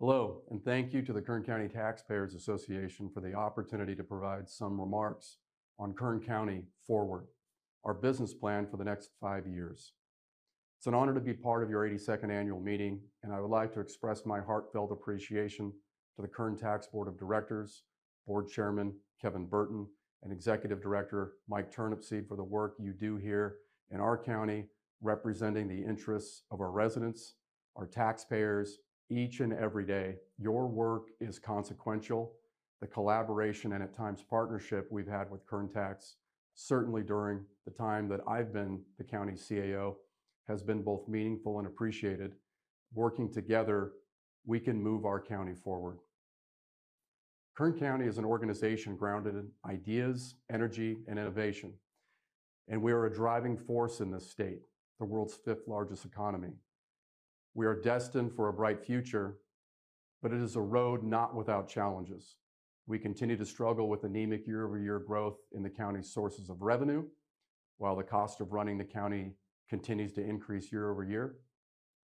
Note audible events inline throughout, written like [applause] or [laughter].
Hello, and thank you to the Kern County Taxpayers Association for the opportunity to provide some remarks on Kern County Forward, our business plan for the next five years. It's an honor to be part of your 82nd annual meeting, and I would like to express my heartfelt appreciation to the Kern Tax Board of Directors, Board Chairman Kevin Burton, and Executive Director Mike Turnipseed for the work you do here in our county, representing the interests of our residents, our taxpayers, each and every day. Your work is consequential. The collaboration and at times partnership we've had with Kern Tax, certainly during the time that I've been the county CAO, has been both meaningful and appreciated. Working together, we can move our county forward. Kern County is an organization grounded in ideas, energy, and innovation, and we are a driving force in this state, the world's fifth largest economy. We are destined for a bright future, but it is a road not without challenges. We continue to struggle with anemic year-over-year growth in the county's sources of revenue, while the cost of running the county continues to increase year-over-year.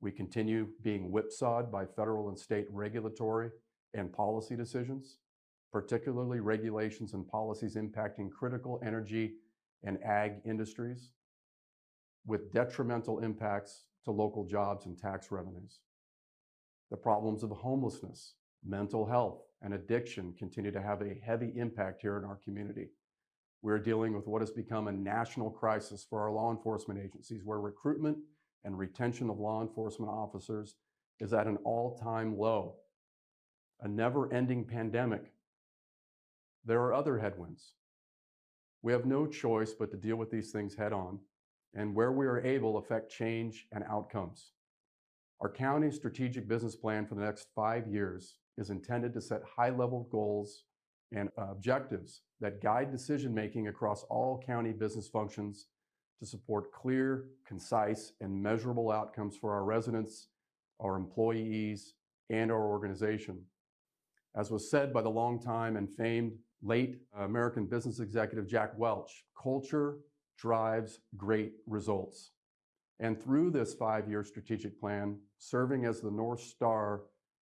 We continue being whipsawed by federal and state regulatory and policy decisions, particularly regulations and policies impacting critical energy and ag industries, with detrimental impacts to local jobs and tax revenues. The problems of homelessness, mental health, and addiction continue to have a heavy impact here in our community. We're dealing with what has become a national crisis for our law enforcement agencies, where recruitment and retention of law enforcement officers is at an all-time low, a never-ending pandemic. There are other headwinds. We have no choice but to deal with these things head-on, and where we are able, affect change and outcomes. Our county strategic business plan for the next five years is intended to set high-level goals and objectives that guide decision-making across all county business functions to support clear, concise, and measurable outcomes for our residents, our employees, and our organization. As was said by the longtime and famed late American business executive Jack Welch, "Culture drives great results." And through this five-year strategic plan, serving as the North Star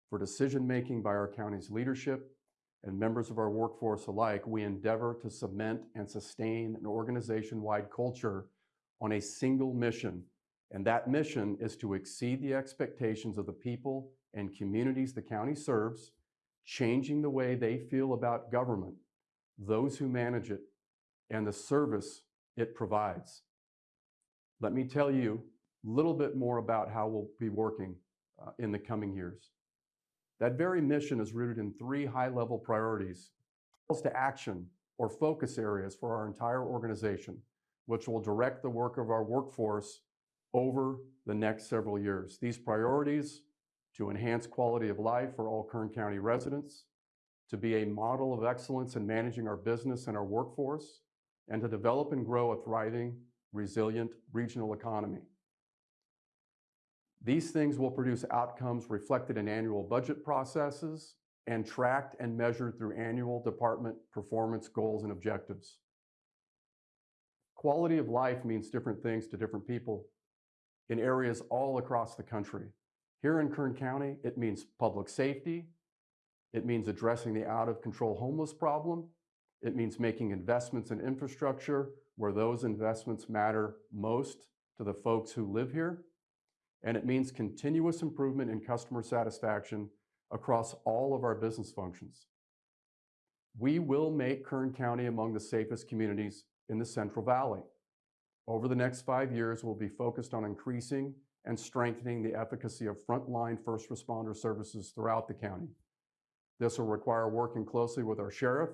for decision-making by our county's leadership and members of our workforce alike, we endeavor to cement and sustain an organization-wide culture on a single mission, and that mission is to exceed the expectations of the people and communities the county serves, changing the way they feel about government, those who manage it, and the service it provides. Let me tell you a little bit more about how we'll be working uh, in the coming years. That very mission is rooted in three high-level priorities, calls to action or focus areas for our entire organization, which will direct the work of our workforce over the next several years. These priorities to enhance quality of life for all Kern County residents, to be a model of excellence in managing our business and our workforce, and to develop and grow a thriving, resilient regional economy. These things will produce outcomes reflected in annual budget processes and tracked and measured through annual department performance goals and objectives. Quality of life means different things to different people in areas all across the country. Here in Kern County, it means public safety, it means addressing the out-of-control homeless problem, it means making investments in infrastructure where those investments matter most to the folks who live here, and it means continuous improvement in customer satisfaction across all of our business functions. We will make Kern County among the safest communities in the Central Valley. Over the next five years, we'll be focused on increasing and strengthening the efficacy of frontline first responder services throughout the county. This will require working closely with our sheriff,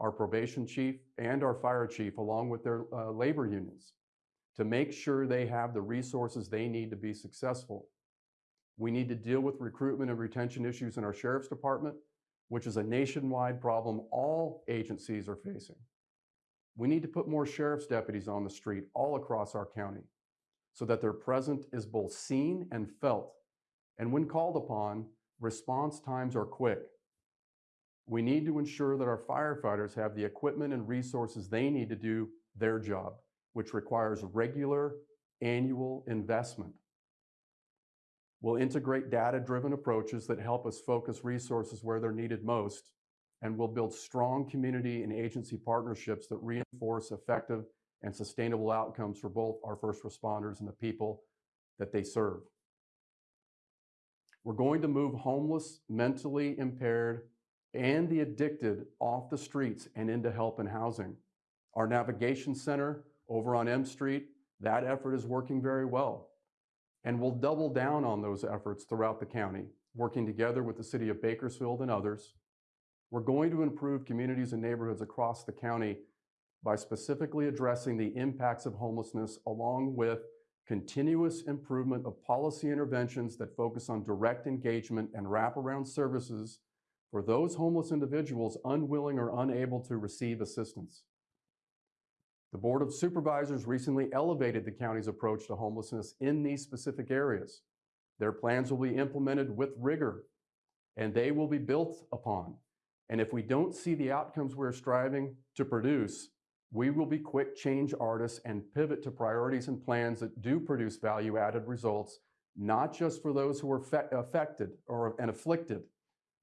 our probation chief, and our fire chief, along with their uh, labor unions, to make sure they have the resources they need to be successful. We need to deal with recruitment and retention issues in our sheriff's department, which is a nationwide problem all agencies are facing. We need to put more sheriff's deputies on the street all across our county so that their presence is both seen and felt, and when called upon, response times are quick. We need to ensure that our firefighters have the equipment and resources they need to do their job, which requires regular annual investment. We'll integrate data-driven approaches that help us focus resources where they're needed most, and we'll build strong community and agency partnerships that reinforce effective and sustainable outcomes for both our first responders and the people that they serve. We're going to move homeless, mentally impaired, and the addicted off the streets and into help and housing. Our navigation center over on M Street, that effort is working very well. And we'll double down on those efforts throughout the county, working together with the city of Bakersfield and others. We're going to improve communities and neighborhoods across the county by specifically addressing the impacts of homelessness along with continuous improvement of policy interventions that focus on direct engagement and wraparound services for those homeless individuals unwilling or unable to receive assistance. The Board of Supervisors recently elevated the county's approach to homelessness in these specific areas. Their plans will be implemented with rigor and they will be built upon. And if we don't see the outcomes we're striving to produce, we will be quick change artists and pivot to priorities and plans that do produce value added results, not just for those who are affected or and afflicted,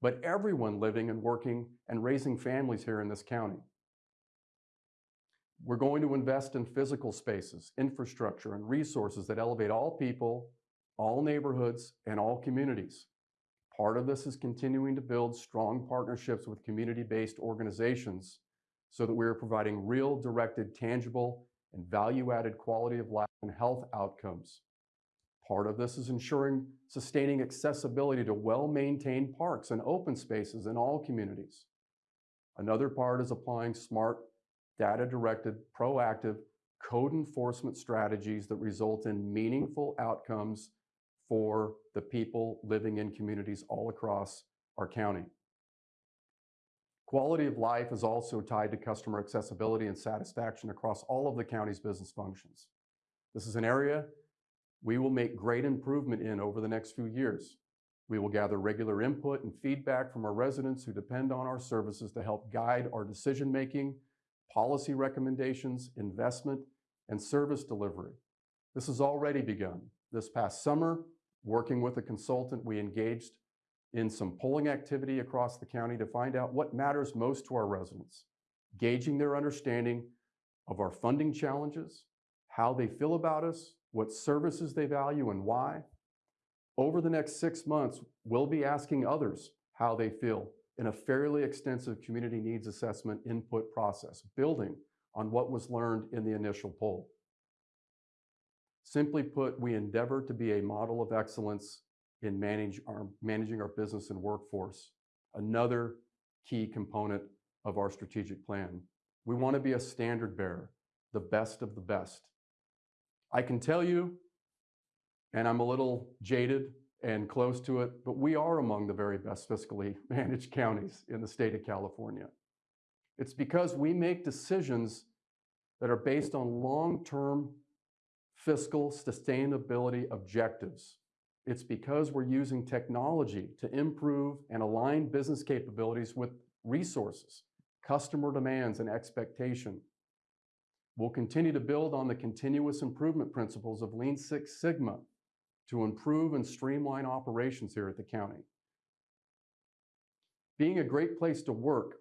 but everyone living and working and raising families here in this county. We're going to invest in physical spaces, infrastructure, and resources that elevate all people, all neighborhoods, and all communities. Part of this is continuing to build strong partnerships with community-based organizations so that we are providing real, directed, tangible, and value-added quality of life and health outcomes. Part of this is ensuring sustaining accessibility to well-maintained parks and open spaces in all communities. Another part is applying smart data-directed, proactive code enforcement strategies that result in meaningful outcomes for the people living in communities all across our county. Quality of life is also tied to customer accessibility and satisfaction across all of the county's business functions. This is an area we will make great improvement in over the next few years. We will gather regular input and feedback from our residents who depend on our services to help guide our decision-making policy recommendations, investment, and service delivery. This has already begun. This past summer, working with a consultant, we engaged in some polling activity across the county to find out what matters most to our residents, gauging their understanding of our funding challenges, how they feel about us, what services they value, and why. Over the next six months, we'll be asking others how they feel in a fairly extensive community needs assessment input process, building on what was learned in the initial poll. Simply put, we endeavor to be a model of excellence in manage our, managing our business and workforce, another key component of our strategic plan. We want to be a standard bearer, the best of the best. I can tell you, and I'm a little jaded and close to it, but we are among the very best fiscally [laughs] managed counties in the state of California. It's because we make decisions that are based on long-term fiscal sustainability objectives. It's because we're using technology to improve and align business capabilities with resources, customer demands, and expectation. We'll continue to build on the continuous improvement principles of Lean Six Sigma to improve and streamline operations here at the county. Being a great place to work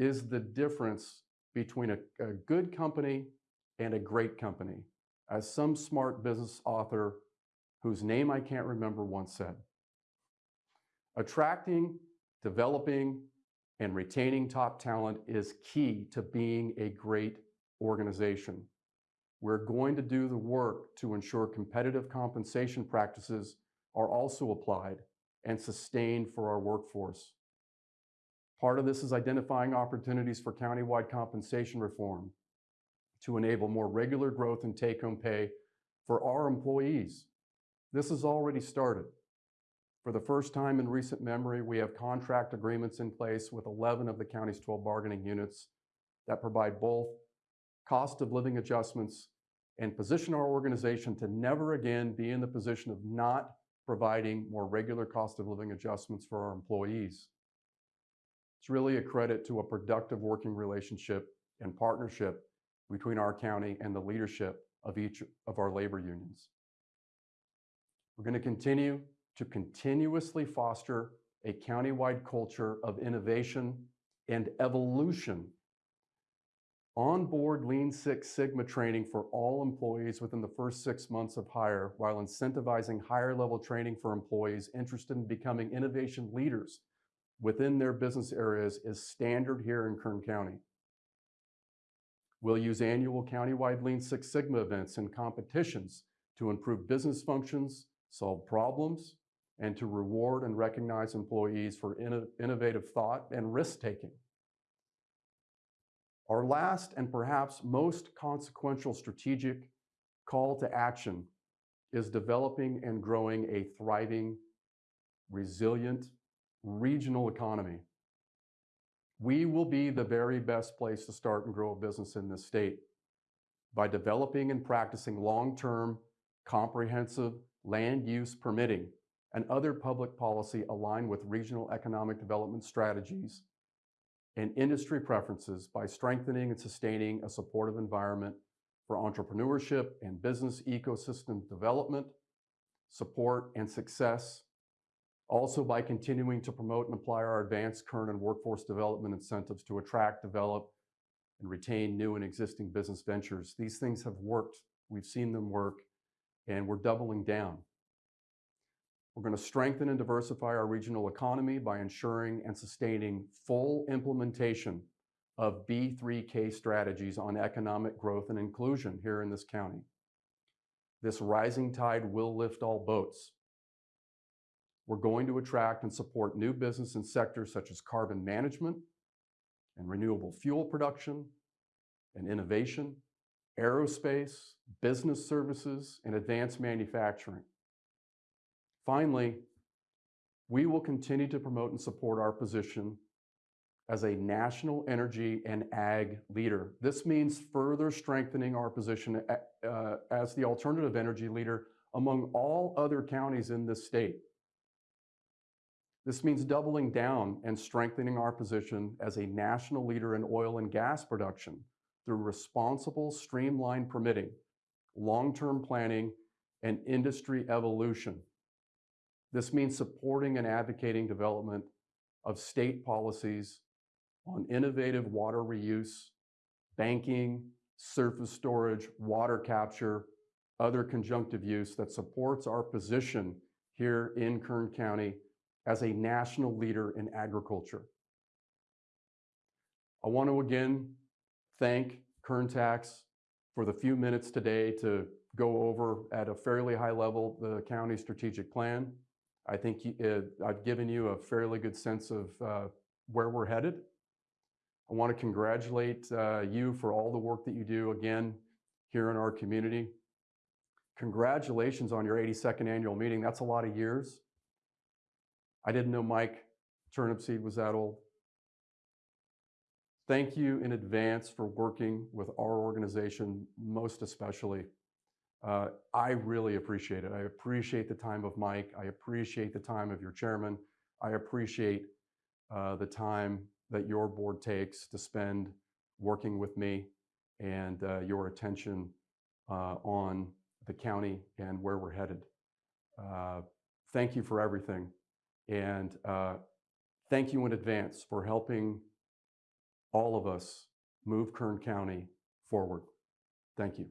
is the difference between a, a good company and a great company, as some smart business author whose name I can't remember once said. Attracting, developing, and retaining top talent is key to being a great organization. We're going to do the work to ensure competitive compensation practices are also applied and sustained for our workforce. Part of this is identifying opportunities for countywide compensation reform to enable more regular growth in take-home pay for our employees. This has already started. For the first time in recent memory, we have contract agreements in place with 11 of the county's 12 bargaining units that provide both cost of living adjustments and position our organization to never again be in the position of not providing more regular cost of living adjustments for our employees. It's really a credit to a productive working relationship and partnership between our county and the leadership of each of our labor unions. We're going to continue to continuously foster a countywide culture of innovation and evolution. Onboard Lean Six Sigma training for all employees within the first six months of hire, while incentivizing higher level training for employees interested in becoming innovation leaders within their business areas is standard here in Kern County. We'll use annual countywide Lean Six Sigma events and competitions to improve business functions, solve problems, and to reward and recognize employees for innovative thought and risk taking. Our last and perhaps most consequential strategic call to action is developing and growing a thriving, resilient, regional economy. We will be the very best place to start and grow a business in this state by developing and practicing long-term, comprehensive land use permitting and other public policy aligned with regional economic development strategies and industry preferences by strengthening and sustaining a supportive environment for entrepreneurship and business ecosystem development, support, and success. Also by continuing to promote and apply our advanced current and workforce development incentives to attract, develop, and retain new and existing business ventures. These things have worked. We've seen them work, and we're doubling down. We're going to strengthen and diversify our regional economy by ensuring and sustaining full implementation of B3K strategies on economic growth and inclusion here in this county. This rising tide will lift all boats. We're going to attract and support new business in sectors such as carbon management and renewable fuel production and innovation, aerospace, business services, and advanced manufacturing. Finally, we will continue to promote and support our position as a national energy and ag leader. This means further strengthening our position uh, as the alternative energy leader among all other counties in this state. This means doubling down and strengthening our position as a national leader in oil and gas production through responsible, streamlined permitting, long-term planning, and industry evolution. This means supporting and advocating development of state policies on innovative water reuse, banking, surface storage, water capture, other conjunctive use that supports our position here in Kern County as a national leader in agriculture. I want to again thank Kern Tax for the few minutes today to go over at a fairly high level the county strategic plan. I think uh, I've given you a fairly good sense of uh, where we're headed. I want to congratulate uh, you for all the work that you do again here in our community. Congratulations on your 82nd annual meeting. That's a lot of years. I didn't know Mike Turnipseed was that old. Thank you in advance for working with our organization, most especially. Uh, I really appreciate it. I appreciate the time of Mike. I appreciate the time of your chairman. I appreciate uh, the time that your board takes to spend working with me and uh, your attention uh, on the county and where we're headed. Uh, thank you for everything. And uh, thank you in advance for helping all of us move Kern County forward. Thank you.